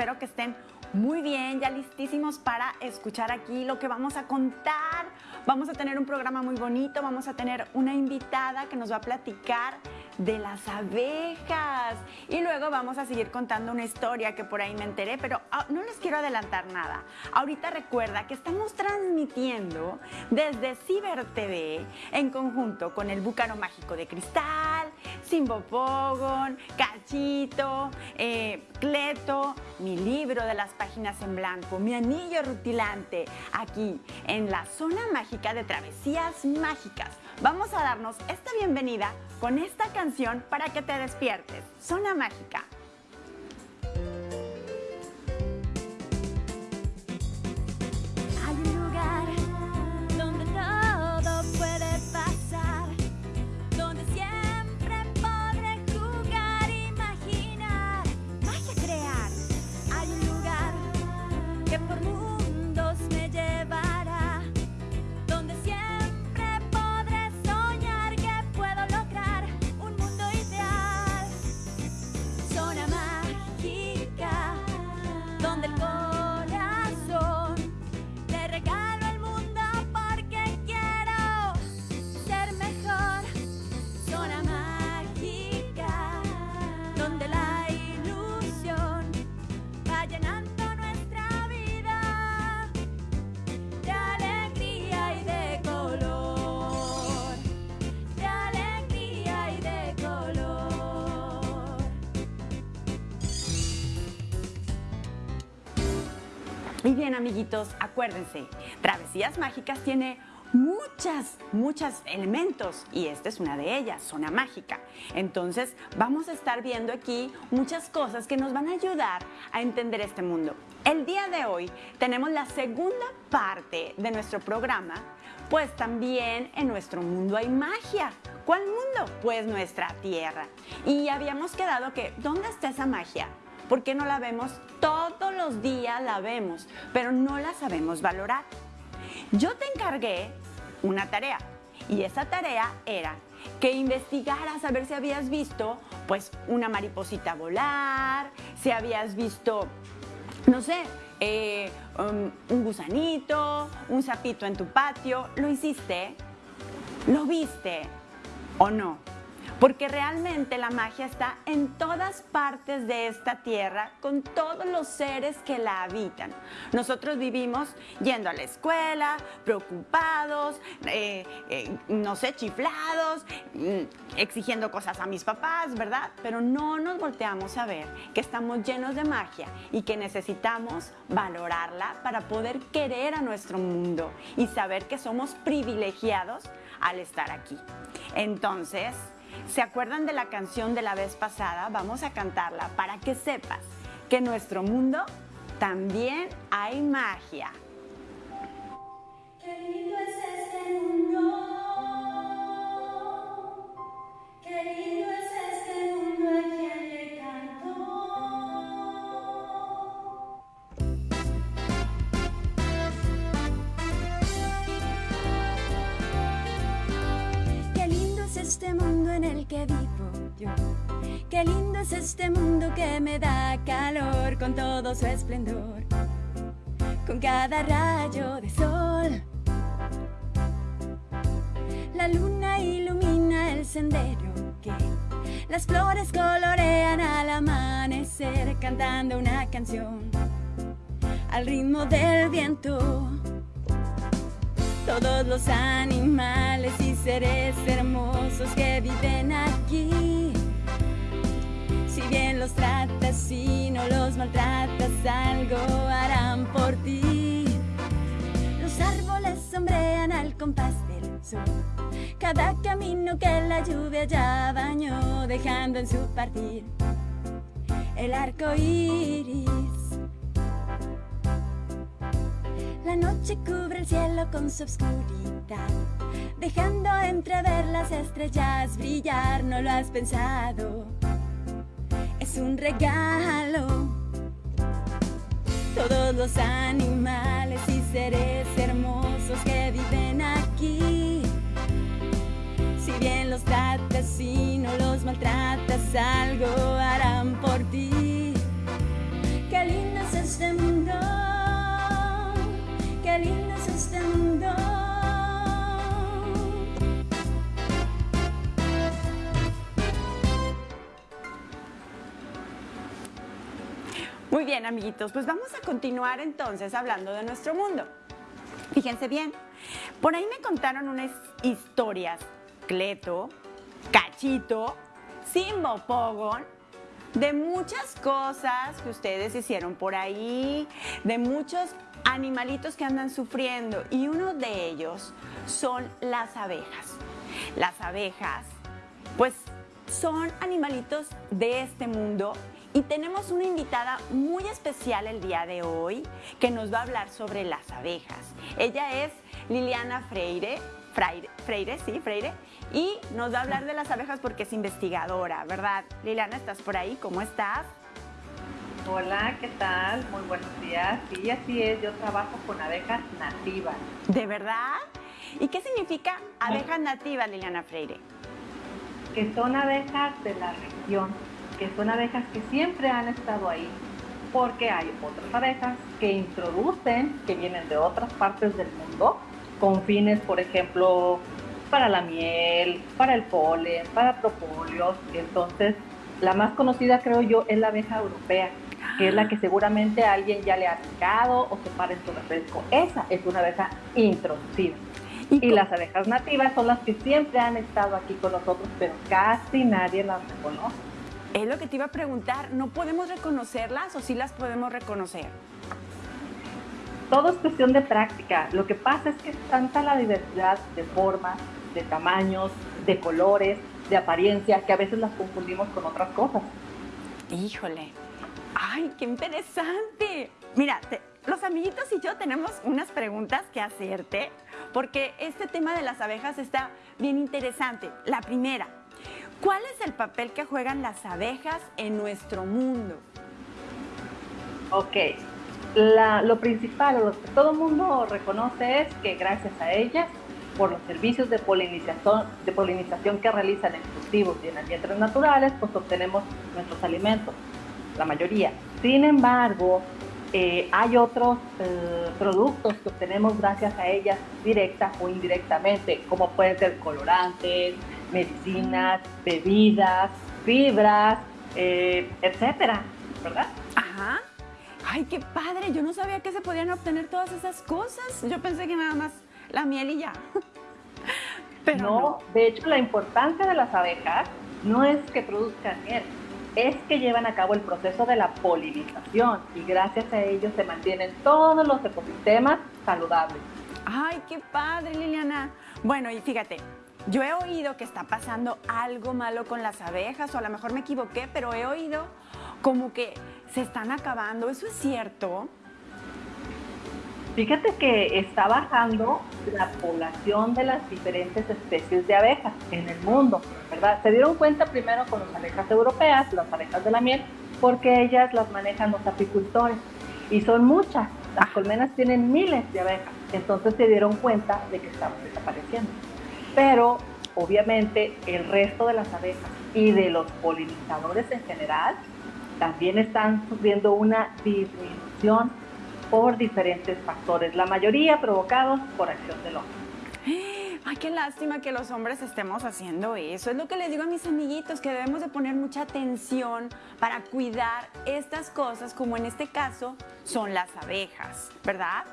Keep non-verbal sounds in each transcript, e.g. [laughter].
espero que estén muy bien, ya listísimos para escuchar aquí lo que vamos a contar. Vamos a tener un programa muy bonito, vamos a tener una invitada que nos va a platicar de las abejas. Y luego vamos a seguir contando una historia que por ahí me enteré, pero ah, no les quiero adelantar nada. Ahorita recuerda que estamos transmitiendo desde Ciber TV en conjunto con el Búcaro Mágico de Cristal, Simbo Pogon, Cachito, eh, Cleto, mi libro de las páginas en blanco, mi anillo rutilante, aquí en la zona mágica de travesías mágicas. Vamos a darnos esta bienvenida con esta canción para que te despiertes. Zona mágica. Amiguitos, acuérdense, Travesías Mágicas tiene muchas, muchos elementos y esta es una de ellas, zona mágica. Entonces, vamos a estar viendo aquí muchas cosas que nos van a ayudar a entender este mundo. El día de hoy tenemos la segunda parte de nuestro programa, pues también en nuestro mundo hay magia. ¿Cuál mundo? Pues nuestra tierra. Y habíamos quedado que, ¿dónde está esa magia? ¿Por qué no la vemos? Todos los días la vemos, pero no la sabemos valorar. Yo te encargué una tarea y esa tarea era que investigaras a ver si habías visto pues una mariposita volar, si habías visto, no sé, eh, um, un gusanito, un sapito en tu patio. ¿Lo hiciste? ¿Lo viste o no? Porque realmente la magia está en todas partes de esta tierra con todos los seres que la habitan. Nosotros vivimos yendo a la escuela, preocupados, eh, eh, no sé, chiflados, mm, exigiendo cosas a mis papás, ¿verdad? Pero no nos volteamos a ver que estamos llenos de magia y que necesitamos valorarla para poder querer a nuestro mundo y saber que somos privilegiados al estar aquí. Entonces, ¿Se acuerdan de la canción de la vez pasada? Vamos a cantarla para que sepas que en nuestro mundo también hay magia. Qué lindo es este mundo. Qué lindo es este mundo que vivo yo. Qué lindo es este mundo que me da calor con todo su esplendor. Con cada rayo de sol. La luna ilumina el sendero que las flores colorean al amanecer cantando una canción al ritmo del viento. Todos los animales y seres hermosos que viven aquí. Si bien los tratas y no los maltratas, algo harán por ti. Los árboles sombrean al compás del sol. Cada camino que la lluvia ya bañó, dejando en su partir el arco iris. La noche cubre el cielo con su oscuridad, dejando entrever las estrellas brillar, no lo has pensado. Es un regalo. Todos los animales y seres hermosos que viven aquí. Si bien los tratas y no los maltratas, algo harán Muy bien, amiguitos, pues vamos a continuar entonces hablando de nuestro mundo. Fíjense bien, por ahí me contaron unas historias, Cleto, Cachito, Simbo Pogon, de muchas cosas que ustedes hicieron por ahí, de muchos animalitos que andan sufriendo y uno de ellos son las abejas. Las abejas, pues son animalitos de este mundo y tenemos una invitada muy especial el día de hoy que nos va a hablar sobre las abejas. Ella es Liliana Freire, Freire, Freire, sí, Freire, y nos va a hablar de las abejas porque es investigadora, ¿verdad? Liliana, ¿estás por ahí? ¿Cómo estás? Hola, ¿qué tal? Muy buenos días. Sí, así es, yo trabajo con abejas nativas. ¿De verdad? ¿Y qué significa abejas nativas, Liliana Freire? Que son abejas de la región, que son abejas que siempre han estado ahí, porque hay otras abejas que introducen, que vienen de otras partes del mundo, con fines, por ejemplo, para la miel, para el polen, para propóleos. Entonces, la más conocida, creo yo, es la abeja europea, que es la que seguramente alguien ya le ha picado o se para en su refresco. Esa es una abeja introducida. Y, las abejas nativas son las que siempre han estado aquí con nosotros, pero casi nadie las reconoce. Es lo que te iba a preguntar, ¿no podemos reconocerlas o sí las podemos reconocer? Todo es cuestión de práctica. Lo que pasa es que es tanta la diversidad de formas, de tamaños, de colores, de apariencia, que a veces las confundimos con otras cosas. Híjole, ¡ay, qué interesante! Mira, los amiguitos y yo tenemos unas preguntas que hacerte, porque este tema de las abejas está bien interesante. La primera, ¿cuál es el papel que juegan las abejas en nuestro mundo? Ok, lo principal, lo que todo mundo reconoce es que gracias a ellas por los servicios de polinización, de polinización que realizan en cultivos y en ambientes naturales, pues obtenemos nuestros alimentos, la mayoría. Sin embargo, eh, hay otros eh, productos que obtenemos gracias a ellas directa o indirectamente, como pueden ser colorantes, medicinas, bebidas, fibras, eh, etcétera, ¿verdad? Ajá. Ay, qué padre. Yo no sabía que se podían obtener todas esas cosas. Yo pensé que nada más la miel y ya. [laughs] Pero no, de hecho la importancia de las abejas no es que produzcan miel, es que llevan a cabo el proceso de la polinización y gracias a ello se mantienen todos los ecosistemas saludables. Ay, qué padre, Liliana. Bueno, y fíjate, yo he oído que está pasando algo malo con las abejas, o a lo mejor me equivoqué, pero he oído como que se están acabando. ¿Eso es cierto? Fíjate que está bajando la población de las diferentes especies de abejas en el mundo, ¿verdad? Se dieron cuenta primero con las abejas europeas, las abejas de la miel, porque ellas las manejan los apicultores y son muchas. Las colmenas tienen miles de abejas, entonces se dieron cuenta de que estaban desapareciendo. Pero obviamente el resto de las abejas y de los polinizadores en general también están sufriendo una disminución por diferentes factores, la mayoría provocados por acción del hombre. [gasps] Ay, qué lástima que los hombres estemos haciendo eso. Es lo que les digo a mis amiguitos, que debemos de poner mucha atención para cuidar estas cosas, como en este caso son las abejas, ¿verdad?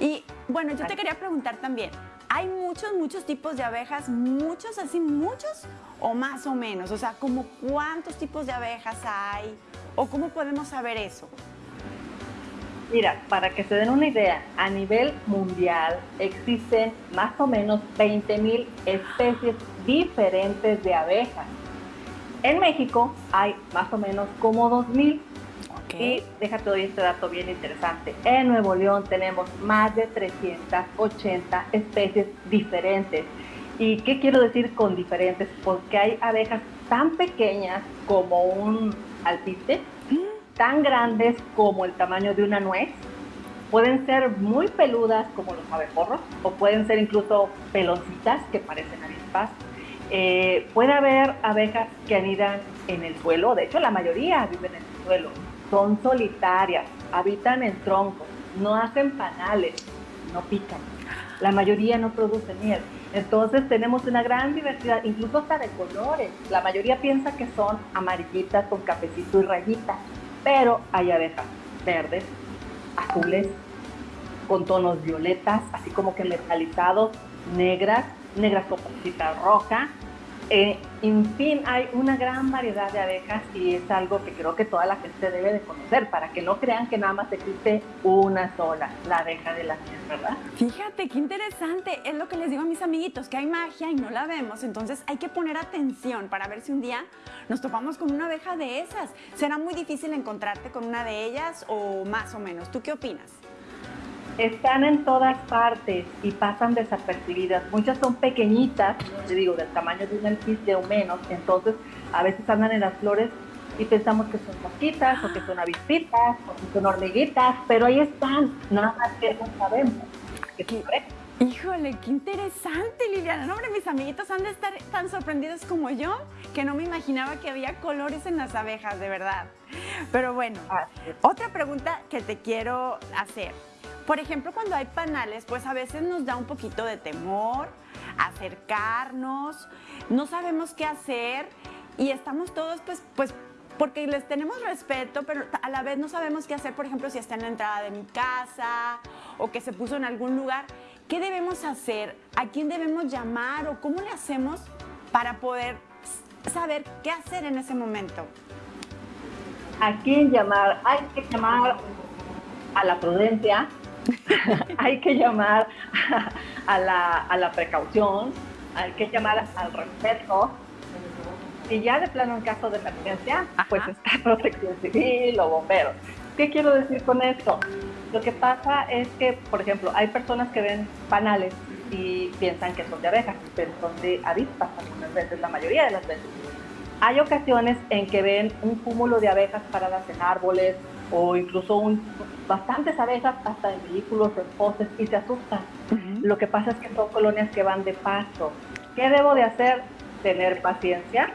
Y bueno, yo te quería preguntar también, ¿hay muchos, muchos tipos de abejas? ¿Muchos, así muchos o más o menos? O sea, ¿como cuántos tipos de abejas hay? ¿O cómo podemos saber eso? Mira, para que se den una idea, a nivel mundial existen más o menos 20.000 especies diferentes de abejas. En México hay más o menos como 2.000. Y déjate doy este dato bien interesante. En Nuevo León tenemos más de 380 especies diferentes. ¿Y qué quiero decir con diferentes? Porque hay abejas tan pequeñas como un alpiste, tan grandes como el tamaño de una nuez, pueden ser muy peludas como los abejorros o pueden ser incluso peloncitas que parecen avispas. Eh, puede haber abejas que anidan en el suelo, de hecho la mayoría viven en el suelo, son solitarias, habitan en troncos, no hacen panales, no pican, la mayoría no produce miel. Entonces tenemos una gran diversidad, incluso hasta de colores. La mayoría piensa que son amarillitas con cafecito y rayitas, pero hay abejas verdes, azules, con tonos violetas, así como que metalizados, negras, negras con poquita roja, eh, en fin, hay una gran variedad de abejas y es algo que creo que toda la gente debe de conocer para que no crean que nada más existe una sola, la abeja de la miel, ¿verdad? Fíjate, qué interesante. Es lo que les digo a mis amiguitos, que hay magia y no la vemos. Entonces hay que poner atención para ver si un día nos topamos con una abeja de esas. ¿Será muy difícil encontrarte con una de ellas o más o menos? ¿Tú qué opinas? Están en todas partes y pasan desapercibidas. Muchas son pequeñitas, te digo, del tamaño de un elfite o menos, entonces a veces andan en las flores y pensamos que son mosquitas o que son avispitas o que son hormiguitas, pero ahí están, nada más que no sabemos. Híjole, qué interesante, Liliana. No, hombre, mis amiguitos han de estar tan sorprendidos como yo, que no me imaginaba que había colores en las abejas, de verdad. Pero bueno, otra pregunta que te quiero hacer. Por ejemplo, cuando hay panales, pues a veces nos da un poquito de temor acercarnos, no sabemos qué hacer y estamos todos pues, pues porque les tenemos respeto, pero a la vez no sabemos qué hacer, por ejemplo, si está en la entrada de mi casa o que se puso en algún lugar. ¿Qué debemos hacer? ¿A quién debemos llamar o cómo le hacemos para poder saber qué hacer en ese momento? ¿A quién llamar? Hay que llamar a la prudencia, [laughs] hay que llamar a la, precaución, hay que llamar al respeto. Y ya de plano en caso de emergencia, pues está [laughs] protección civil o bomberos. ¿Qué quiero decir con esto? Lo que pasa es que, por ejemplo, hay personas que ven panales y piensan que son de abejas, pero son de avispas algunas veces, la mayoría de las veces. Hay ocasiones en que ven un cúmulo de abejas paradas en árboles o incluso un, bastantes abejas hasta en vehículos, en postes y se asustan. Lo que pasa es que son colonias que van de paso. ¿Qué debo de hacer? Tener paciencia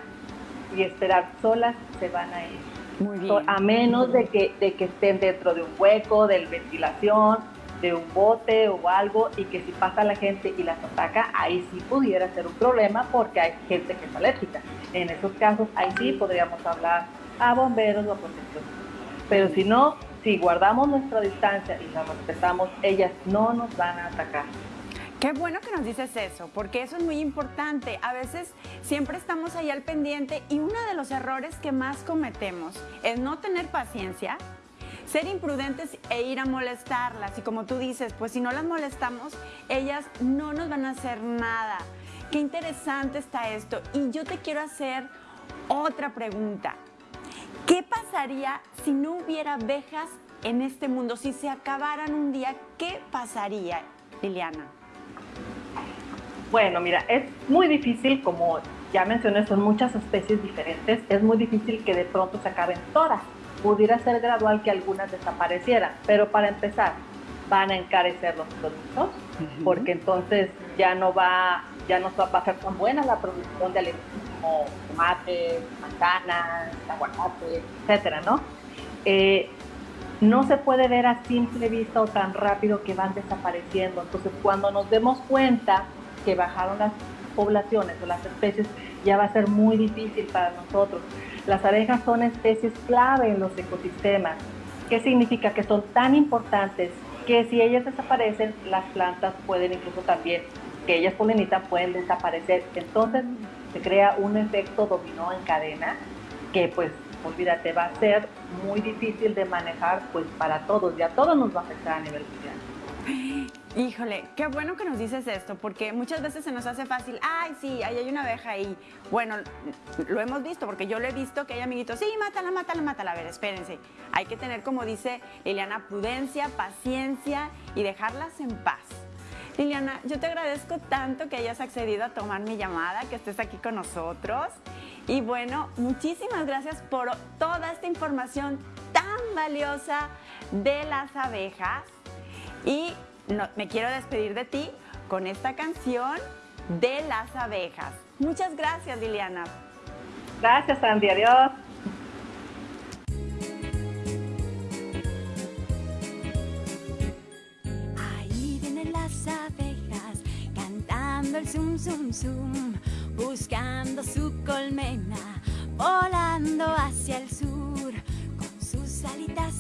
y esperar solas se van a ir. Muy bien. A menos de que, de que estén dentro de un hueco, de ventilación, de un bote o algo y que si pasa la gente y las ataca, ahí sí pudiera ser un problema porque hay gente que es alérgica. En esos casos, ahí sí podríamos hablar a bomberos o a protección. Pero si no, si guardamos nuestra distancia y la respetamos, ellas no nos van a atacar. Qué bueno que nos dices eso, porque eso es muy importante. A veces siempre estamos ahí al pendiente y uno de los errores que más cometemos es no tener paciencia, ser imprudentes e ir a molestarlas. Y como tú dices, pues si no las molestamos, ellas no nos van a hacer nada. Qué interesante está esto. Y yo te quiero hacer otra pregunta. ¿Qué pasaría si no hubiera abejas en este mundo? Si se acabaran un día, ¿qué pasaría, Liliana? Bueno, mira, es muy difícil, como ya mencioné, son muchas especies diferentes, es muy difícil que de pronto se acaben todas. Pudiera ser gradual que algunas desaparecieran, pero para empezar, van a encarecer los productos, porque entonces ya no va, ya no va a ser tan buena la producción de alimentos tomates, manzanas, aguacate, etcétera, ¿no? Eh, no se puede ver a simple vista o tan rápido que van desapareciendo. Entonces, cuando nos demos cuenta que bajaron las poblaciones o las especies, ya va a ser muy difícil para nosotros. Las abejas son especies clave en los ecosistemas. ¿Qué significa? Que son tan importantes que si ellas desaparecen, las plantas pueden incluso también, que ellas polinitan, pueden desaparecer. Entonces, se crea un efecto dominó en cadena que pues olvídate va a ser muy difícil de manejar pues para todos y a todos nos va a afectar a nivel mundial. Híjole, qué bueno que nos dices esto, porque muchas veces se nos hace fácil, ay, sí, ahí hay una abeja ahí. Bueno, lo hemos visto, porque yo lo he visto que hay amiguitos, sí, mátala, mátala, mátala. A ver, espérense. Hay que tener, como dice Liliana, prudencia, paciencia y dejarlas en paz. Liliana, yo te agradezco tanto que hayas accedido a tomar mi llamada, que estés aquí con nosotros. Y bueno, muchísimas gracias por toda esta información tan valiosa de las abejas. Y me quiero despedir de ti con esta canción de las abejas. Muchas gracias, Liliana. Gracias, Andy. Adiós. El zum zum zum, buscando su colmena, volando hacia el sur con sus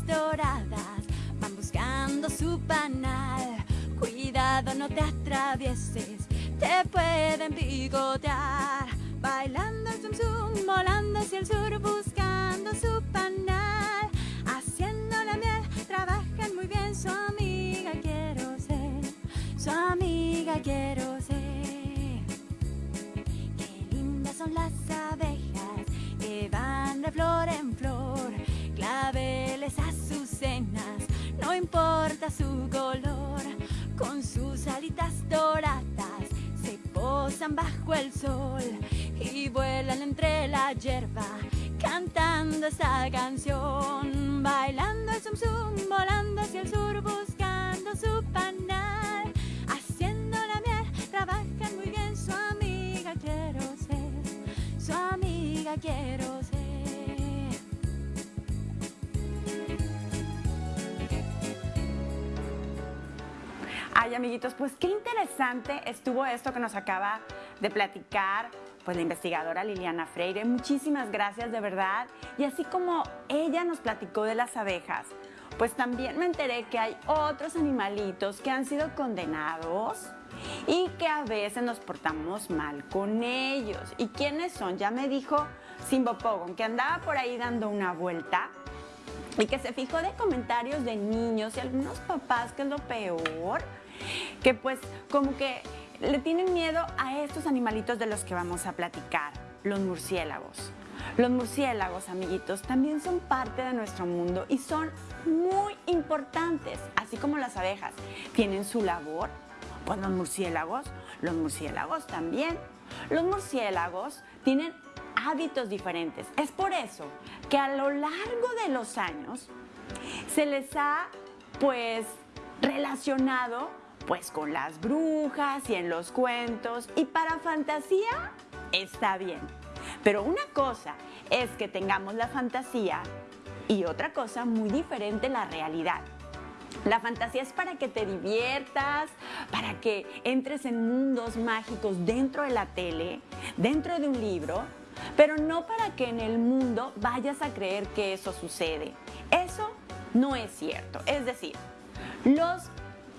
doradas van buscando su panal. Cuidado, no te atravieses, te pueden picotear. Bailando el zum zum, volando hacia el sur, buscando su flor en flor, claveles azucenas, no importa su color, con sus alitas doradas se posan bajo el sol y vuelan entre la hierba, cantando esta canción, bailando el zum zum, volando hacia el sur, buscando su panal, Amiguitos, pues qué interesante estuvo esto que nos acaba de platicar pues la investigadora Liliana Freire. Muchísimas gracias de verdad. Y así como ella nos platicó de las abejas, pues también me enteré que hay otros animalitos que han sido condenados y que a veces nos portamos mal con ellos. ¿Y quiénes son? Ya me dijo Simbo Pogon, que andaba por ahí dando una vuelta y que se fijó de comentarios de niños y algunos papás, que es lo peor, que pues como que le tienen miedo a estos animalitos de los que vamos a platicar, los murciélagos. Los murciélagos, amiguitos, también son parte de nuestro mundo y son muy importantes, así como las abejas. Tienen su labor, pues los murciélagos, los murciélagos también. Los murciélagos tienen hábitos diferentes. Es por eso que a lo largo de los años se les ha pues relacionado pues con las brujas y en los cuentos y para fantasía está bien. Pero una cosa es que tengamos la fantasía y otra cosa muy diferente la realidad. La fantasía es para que te diviertas, para que entres en mundos mágicos dentro de la tele, dentro de un libro, pero no para que en el mundo vayas a creer que eso sucede. Eso no es cierto. Es decir, los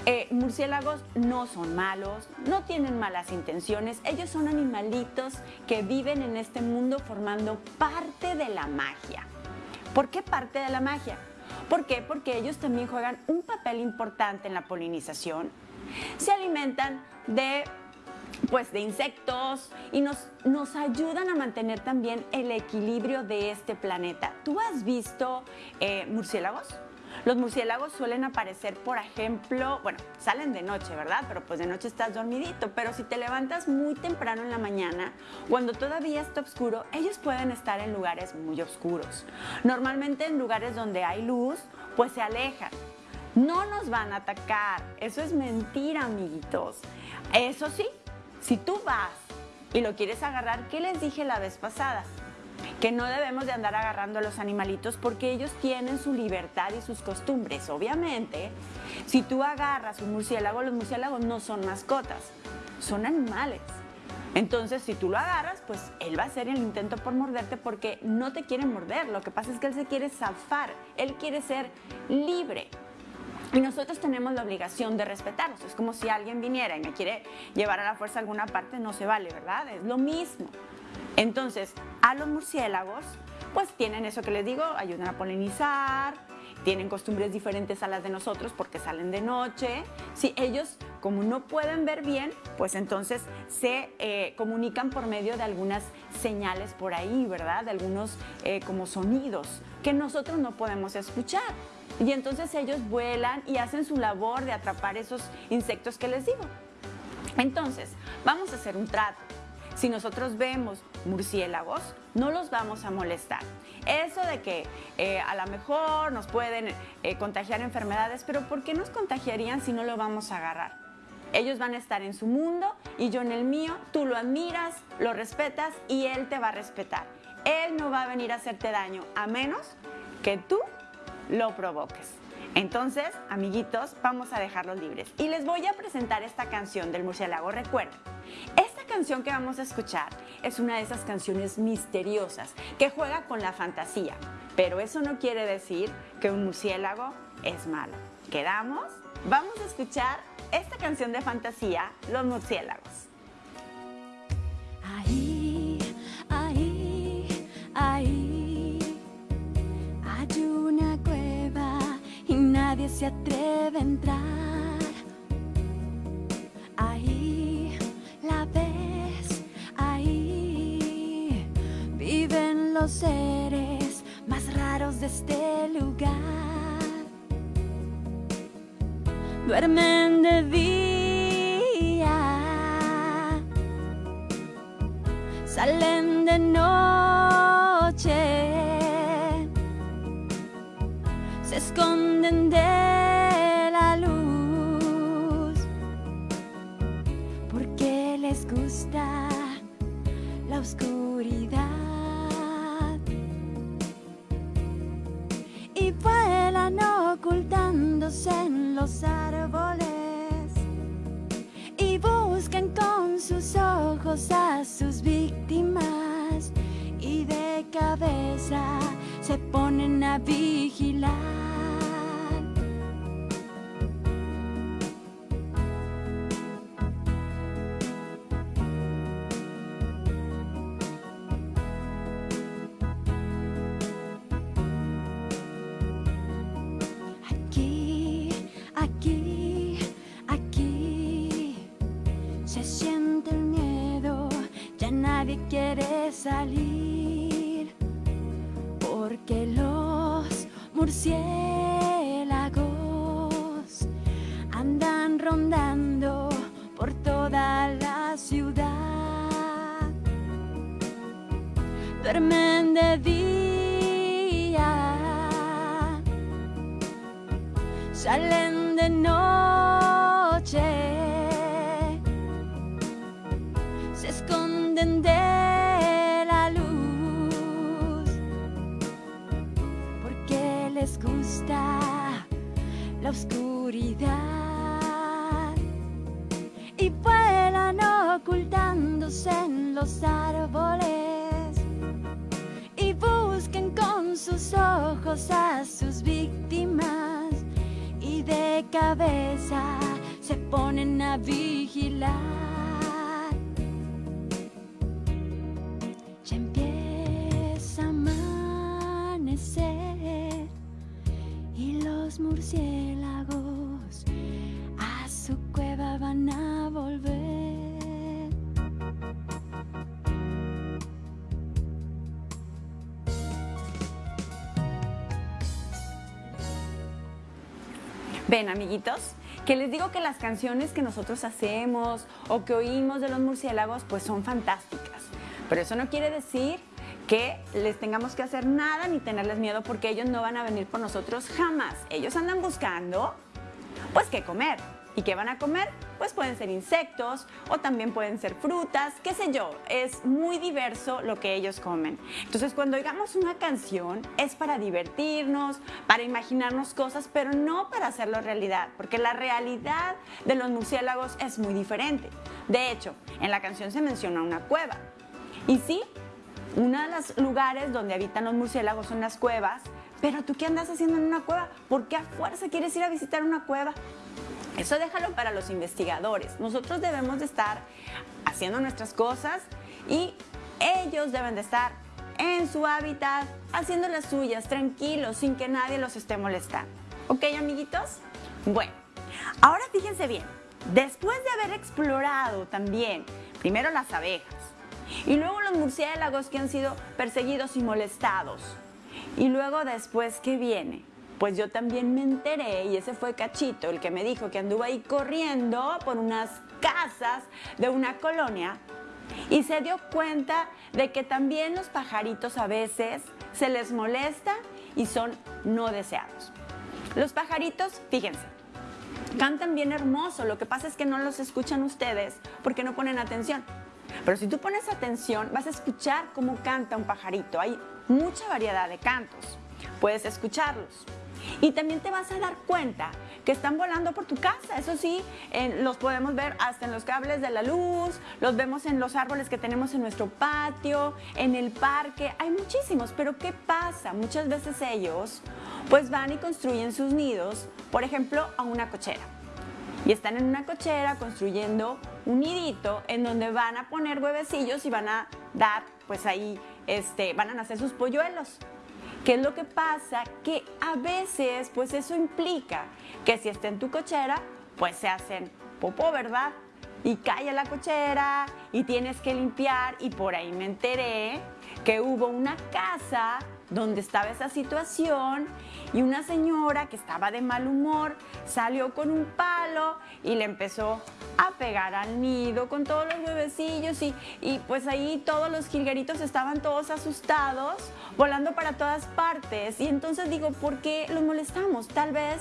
eh, murciélagos no son malos, no tienen malas intenciones, ellos son animalitos que viven en este mundo formando parte de la magia. ¿Por qué parte de la magia? ¿Por qué? Porque ellos también juegan un papel importante en la polinización, se alimentan de pues de insectos y nos, nos ayudan a mantener también el equilibrio de este planeta. ¿Tú has visto eh, murciélagos? Los murciélagos suelen aparecer, por ejemplo, bueno, salen de noche, ¿verdad? Pero pues de noche estás dormidito, pero si te levantas muy temprano en la mañana, cuando todavía está oscuro, ellos pueden estar en lugares muy oscuros. Normalmente en lugares donde hay luz, pues se alejan. No nos van a atacar, eso es mentira, amiguitos. Eso sí, si tú vas y lo quieres agarrar, ¿qué les dije la vez pasada? Que no debemos de andar agarrando a los animalitos porque ellos tienen su libertad y sus costumbres. Obviamente, si tú agarras un murciélago, los murciélagos no son mascotas, son animales. Entonces, si tú lo agarras, pues él va a hacer el intento por morderte porque no te quiere morder. Lo que pasa es que él se quiere zafar, él quiere ser libre. Y nosotros tenemos la obligación de respetarlos. Es como si alguien viniera y me quiere llevar a la fuerza a alguna parte, no se vale, ¿verdad? Es lo mismo. Entonces, a los murciélagos, pues tienen eso que les digo, ayudan a polinizar, tienen costumbres diferentes a las de nosotros porque salen de noche. Si ellos, como no pueden ver bien, pues entonces se eh, comunican por medio de algunas señales por ahí, ¿verdad? De algunos eh, como sonidos que nosotros no podemos escuchar. Y entonces ellos vuelan y hacen su labor de atrapar esos insectos que les digo. Entonces, vamos a hacer un trato. Si nosotros vemos murciélagos, no los vamos a molestar. Eso de que eh, a lo mejor nos pueden eh, contagiar enfermedades, pero ¿por qué nos contagiarían si no lo vamos a agarrar? Ellos van a estar en su mundo y yo en el mío, tú lo admiras, lo respetas y él te va a respetar. Él no va a venir a hacerte daño a menos que tú lo provoques. Entonces, amiguitos, vamos a dejarlos libres. Y les voy a presentar esta canción del murciélago. Recuerden, canción que vamos a escuchar es una de esas canciones misteriosas que juega con la fantasía. pero eso no quiere decir que un murciélago es malo. ¿Quedamos? Vamos a escuchar esta canción de fantasía, Los murciélagos. Ahí, ahí, ahí hay una cueva y nadie se atreve a entrar. Los seres más raros de este lugar. Duermen de día salen de noche, se esconden de la luz, porque les gusta la oscuridad. En los árboles y buscan con sus ojos a sus víctimas y de cabeza se ponen a vigilar. Salir, porque los murciélagos andan rondando por toda la ciudad. Duermen de día salen de noche, la oscuridad y vuelan ocultándose en los árboles y buscan con sus ojos a sus víctimas y de cabeza se ponen a vigilar. Ven, amiguitos, que les digo que las canciones que nosotros hacemos o que oímos de los murciélagos pues son fantásticas. Pero eso no quiere decir que les tengamos que hacer nada ni tenerles miedo porque ellos no van a venir por nosotros jamás. Ellos andan buscando pues qué comer. ¿Y qué van a comer? Pues pueden ser insectos o también pueden ser frutas, qué sé yo. Es muy diverso lo que ellos comen. Entonces cuando oigamos una canción es para divertirnos, para imaginarnos cosas, pero no para hacerlo realidad, porque la realidad de los murciélagos es muy diferente. De hecho, en la canción se menciona una cueva. Y sí, uno de los lugares donde habitan los murciélagos son las cuevas, pero tú qué andas haciendo en una cueva? ¿Por qué a fuerza quieres ir a visitar una cueva? Eso déjalo para los investigadores. Nosotros debemos de estar haciendo nuestras cosas y ellos deben de estar en su hábitat, haciendo las suyas, tranquilos, sin que nadie los esté molestando. ¿Ok, amiguitos? Bueno, ahora fíjense bien, después de haber explorado también primero las abejas y luego los murciélagos que han sido perseguidos y molestados, y luego después, ¿qué viene? Pues yo también me enteré, y ese fue Cachito, el que me dijo que anduvo ahí corriendo por unas casas de una colonia y se dio cuenta de que también los pajaritos a veces se les molesta y son no deseados. Los pajaritos, fíjense, cantan bien hermoso, lo que pasa es que no los escuchan ustedes porque no ponen atención. Pero si tú pones atención, vas a escuchar cómo canta un pajarito. Hay mucha variedad de cantos. Puedes escucharlos. Y también te vas a dar cuenta que están volando por tu casa. Eso sí, los podemos ver hasta en los cables de la luz, los vemos en los árboles que tenemos en nuestro patio, en el parque. Hay muchísimos, pero ¿qué pasa? Muchas veces ellos pues van y construyen sus nidos, por ejemplo, a una cochera. Y están en una cochera construyendo un nidito en donde van a poner huevecillos y van a dar, pues ahí, este, van a nacer sus polluelos. ¿Qué es lo que pasa? Que a veces, pues eso implica que si está en tu cochera, pues se hacen popó, ¿verdad? Y cae a la cochera y tienes que limpiar y por ahí me enteré que hubo una casa donde estaba esa situación y una señora que estaba de mal humor salió con un palo y le empezó a pegar al nido con todos los huevecillos y, y pues ahí todos los jilgueritos estaban todos asustados, volando para todas partes. Y entonces digo, ¿por qué los molestamos? Tal vez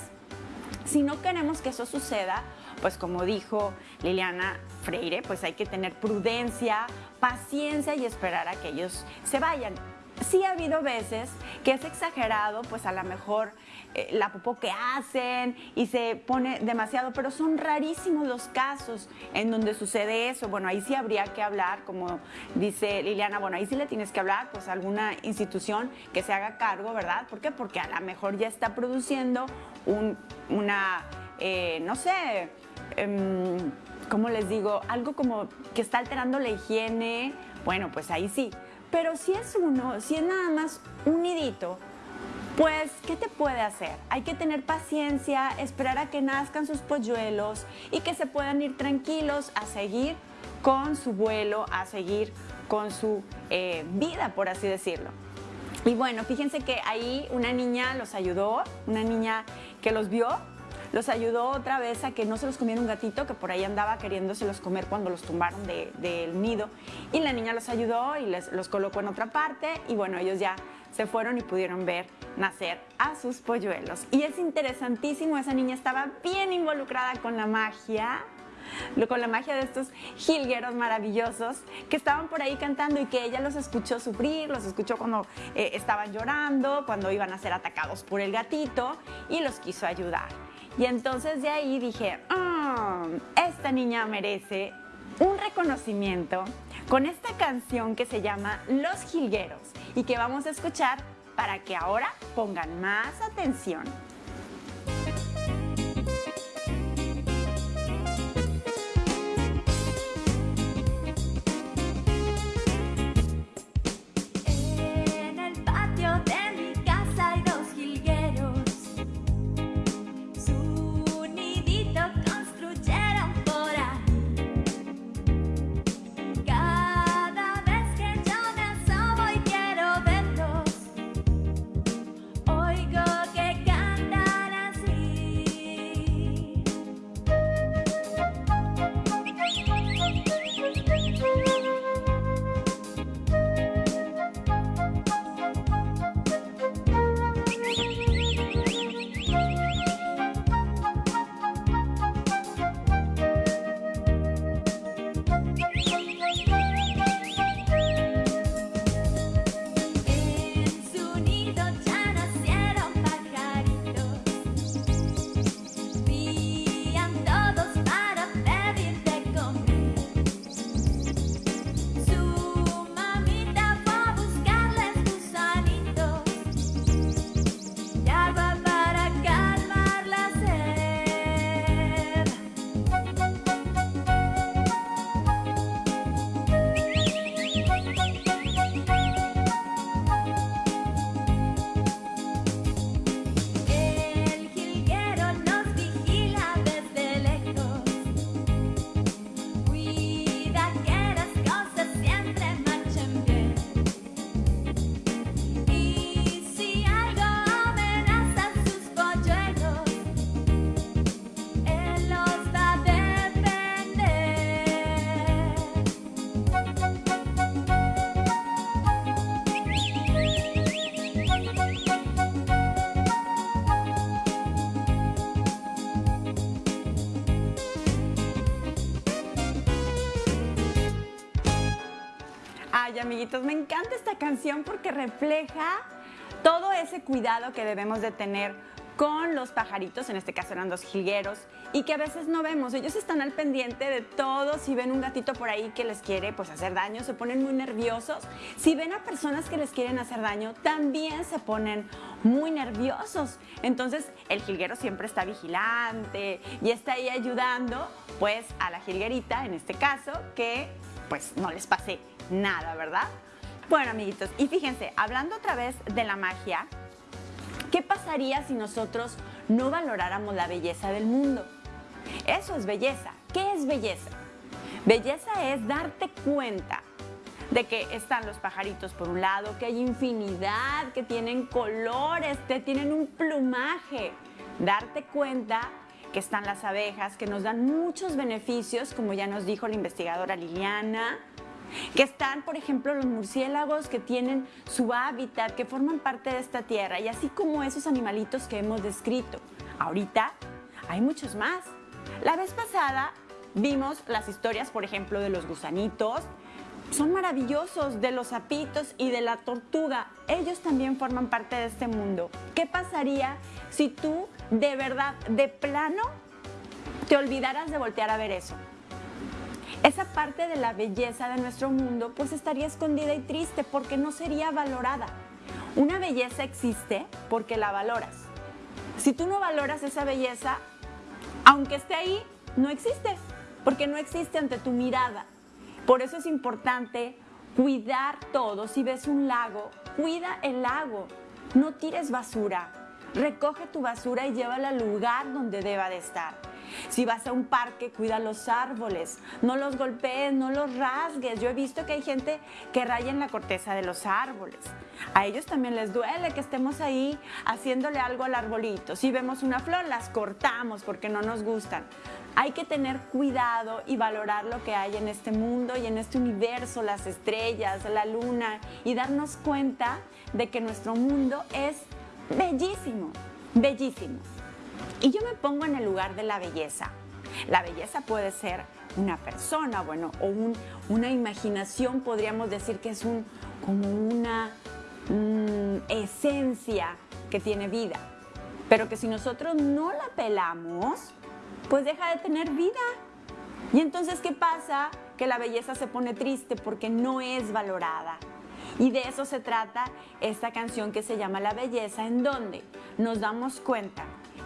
si no queremos que eso suceda, pues como dijo Liliana Freire, pues hay que tener prudencia, paciencia y esperar a que ellos se vayan sí ha habido veces que es exagerado, pues a lo mejor eh, la popó que hacen y se pone demasiado, pero son rarísimos los casos en donde sucede eso. Bueno, ahí sí habría que hablar, como dice Liliana, bueno, ahí sí le tienes que hablar, pues a alguna institución que se haga cargo, ¿verdad? ¿Por qué? Porque a lo mejor ya está produciendo un, una, eh, no sé, em, ¿cómo les digo? Algo como que está alterando la higiene. Bueno, pues ahí sí. Pero si es uno, si es nada más un nidito, pues, ¿qué te puede hacer? Hay que tener paciencia, esperar a que nazcan sus polluelos y que se puedan ir tranquilos a seguir con su vuelo, a seguir con su eh, vida, por así decirlo. Y bueno, fíjense que ahí una niña los ayudó, una niña que los vio los ayudó otra vez a que no se los comiera un gatito que por ahí andaba queriéndoselos comer cuando los tumbaron del nido. Y la niña los ayudó y les, los colocó en otra parte y bueno, ellos ya se fueron y pudieron ver nacer a sus polluelos. Y es interesantísimo, esa niña estaba bien involucrada con la magia, con la magia de estos jilgueros maravillosos que estaban por ahí cantando y que ella los escuchó sufrir, los escuchó cuando eh, estaban llorando, cuando iban a ser atacados por el gatito y los quiso ayudar. Y entonces de ahí dije, ah, esta niña merece un reconocimiento con esta canción que se llama Los Jilgueros y que vamos a escuchar para que ahora pongan más atención. Amiguitos, me encanta esta canción porque refleja todo ese cuidado que debemos de tener con los pajaritos, en este caso eran dos jilgueros, y que a veces no vemos. Ellos están al pendiente de todo. Si ven un gatito por ahí que les quiere pues, hacer daño, se ponen muy nerviosos. Si ven a personas que les quieren hacer daño, también se ponen muy nerviosos. Entonces, el jilguero siempre está vigilante y está ahí ayudando pues a la jilguerita, en este caso, que pues no les pase nada, ¿verdad? Bueno, amiguitos, y fíjense, hablando otra vez de la magia, ¿qué pasaría si nosotros no valoráramos la belleza del mundo? Eso es belleza. ¿Qué es belleza? Belleza es darte cuenta de que están los pajaritos por un lado, que hay infinidad, que tienen colores, que tienen un plumaje. Darte cuenta que están las abejas, que nos dan muchos beneficios, como ya nos dijo la investigadora Liliana, que están, por ejemplo, los murciélagos que tienen su hábitat, que forman parte de esta tierra, y así como esos animalitos que hemos descrito. Ahorita hay muchos más. La vez pasada vimos las historias, por ejemplo, de los gusanitos. Son maravillosos, de los sapitos y de la tortuga. Ellos también forman parte de este mundo. ¿Qué pasaría si tú de verdad, de plano, te olvidaras de voltear a ver eso? Esa parte de la belleza de nuestro mundo pues estaría escondida y triste porque no sería valorada. Una belleza existe porque la valoras. Si tú no valoras esa belleza, aunque esté ahí, no existe, porque no existe ante tu mirada. Por eso es importante cuidar todo. Si ves un lago, cuida el lago. No tires basura. Recoge tu basura y llévala al lugar donde deba de estar. Si vas a un parque, cuida los árboles, no los golpees, no los rasgues. Yo he visto que hay gente que raya en la corteza de los árboles. A ellos también les duele que estemos ahí haciéndole algo al arbolito. Si vemos una flor, las cortamos porque no nos gustan. Hay que tener cuidado y valorar lo que hay en este mundo y en este universo, las estrellas, la luna y darnos cuenta de que nuestro mundo es bellísimo, bellísimo. Y yo me pongo en el lugar de la belleza. La belleza puede ser una persona, bueno, o una imaginación, podríamos decir que es un, como una mm, esencia que tiene vida. Pero que si nosotros no la pelamos, pues deja de tener vida. Y entonces, ¿qué pasa? Que la belleza se pone triste porque no es valorada. Y de eso se trata esta canción que se llama La Belleza, en donde nos damos cuenta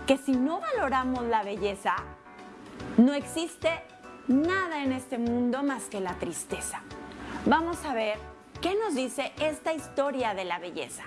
que si no valoramos la belleza, no existe nada en este mundo más que la tristeza. Vamos a ver qué nos dice esta historia de la belleza.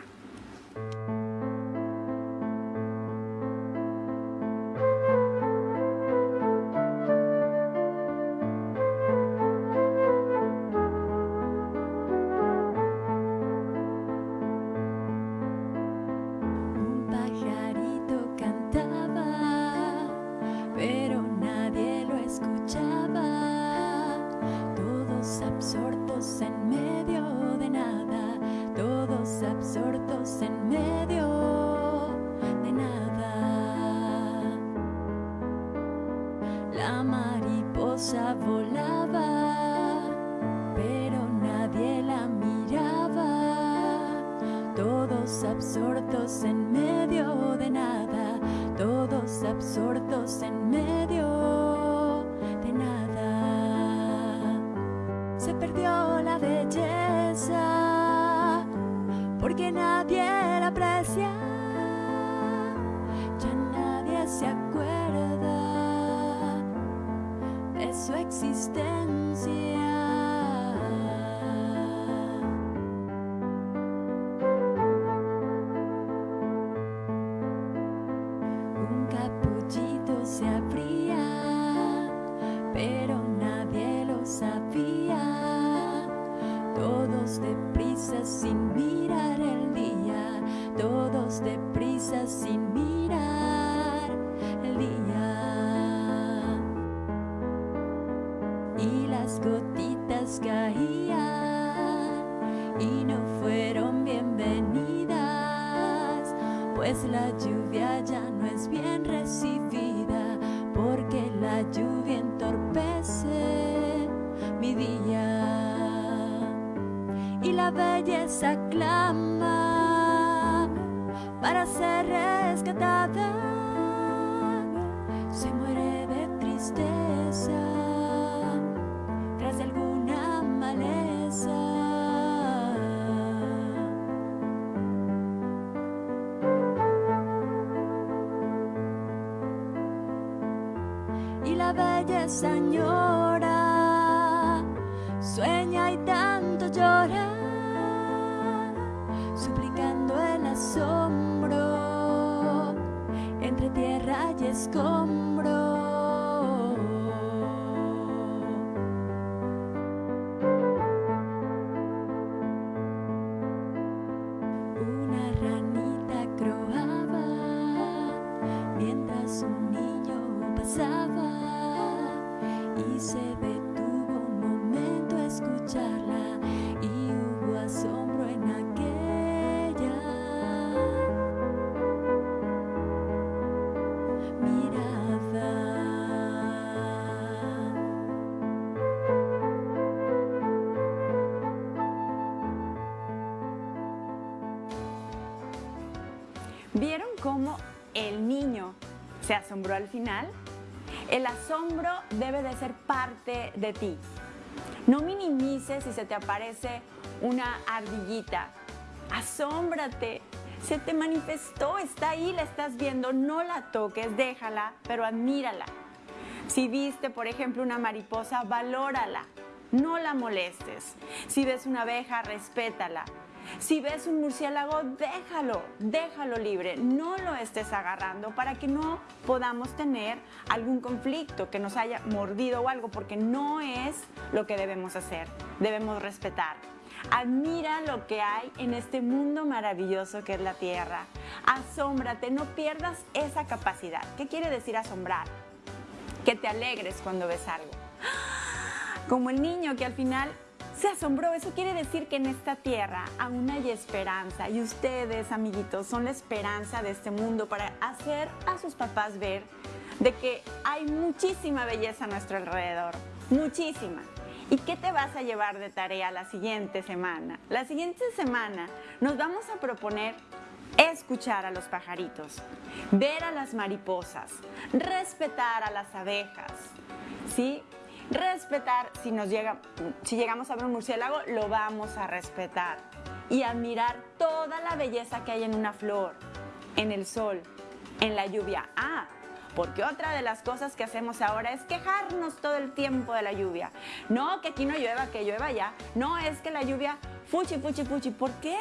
Belleza clama para ser rescatada. Añora, sueña y tanto llora, suplicando el asombro entre tierra y escombro. Asombró al final? El asombro debe de ser parte de ti. No minimices si se te aparece una ardillita. Asómbrate. Se te manifestó, está ahí, la estás viendo. No la toques, déjala, pero admírala. Si viste, por ejemplo, una mariposa, valórala. No la molestes. Si ves una abeja, respétala. Si ves un murciélago, déjalo, déjalo libre, no lo estés agarrando para que no podamos tener algún conflicto que nos haya mordido o algo, porque no es lo que debemos hacer, debemos respetar. Admira lo que hay en este mundo maravilloso que es la Tierra. Asómbrate, no pierdas esa capacidad. ¿Qué quiere decir asombrar? Que te alegres cuando ves algo. Como el niño que al final se asombró. Eso quiere decir que en esta tierra aún hay esperanza y ustedes, amiguitos, son la esperanza de este mundo para hacer a sus papás ver de que hay muchísima belleza a nuestro alrededor, muchísima. ¿Y qué te vas a llevar de tarea la siguiente semana? La siguiente semana nos vamos a proponer escuchar a los pajaritos, ver a las mariposas, respetar a las abejas, ¿sí? Respetar, si, nos llega, si llegamos a ver un murciélago, lo vamos a respetar. Y admirar toda la belleza que hay en una flor, en el sol, en la lluvia. Ah, porque otra de las cosas que hacemos ahora es quejarnos todo el tiempo de la lluvia. No, que aquí no llueva, que llueva ya. No, es que la lluvia, fuchi, fuchi, fuchi. ¿Por qué?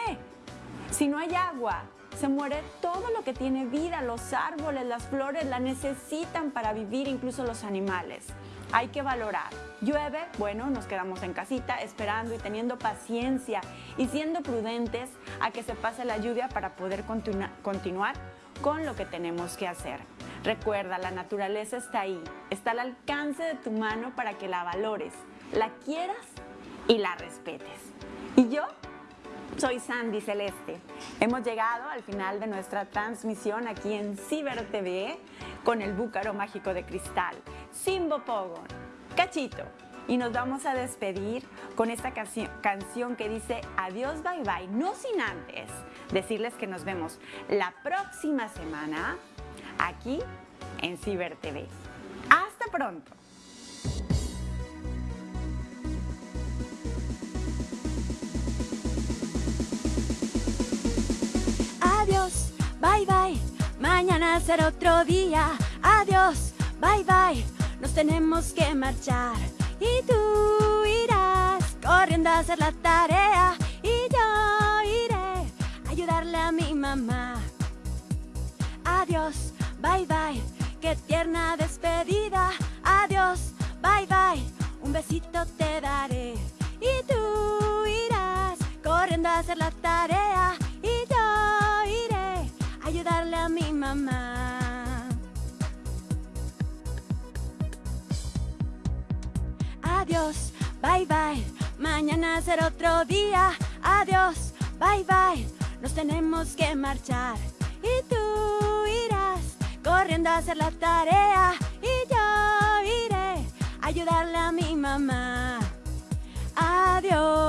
Si no hay agua, se muere todo lo que tiene vida. Los árboles, las flores la necesitan para vivir, incluso los animales hay que valorar. Llueve, bueno, nos quedamos en casita esperando y teniendo paciencia y siendo prudentes a que se pase la lluvia para poder continua continuar con lo que tenemos que hacer. Recuerda, la naturaleza está ahí, está al alcance de tu mano para que la valores, la quieras y la respetes. Y yo soy Sandy Celeste. Hemos llegado al final de nuestra transmisión aquí en Ciber TV con el búcaro mágico de cristal, Simbo Pogon, Cachito. Y nos vamos a despedir con esta canción que dice adiós, bye bye, no sin antes decirles que nos vemos la próxima semana aquí en Ciber TV. Hasta pronto. Adiós, bye bye, mañana será otro día. Adiós, bye bye, nos tenemos que marchar. Y tú irás corriendo a hacer la tarea. Y yo iré a ayudarle a mi mamá. Adiós, bye bye, qué tierna despedida. Adiós, bye bye, un besito te daré. Y tú irás corriendo a hacer la tarea. Ayudarle a mi mamá. Adiós, bye bye, mañana será otro día. Adiós, bye bye, nos tenemos que marchar. Y tú irás corriendo a hacer la tarea. Y yo iré a ayudarle a mi mamá. Adiós.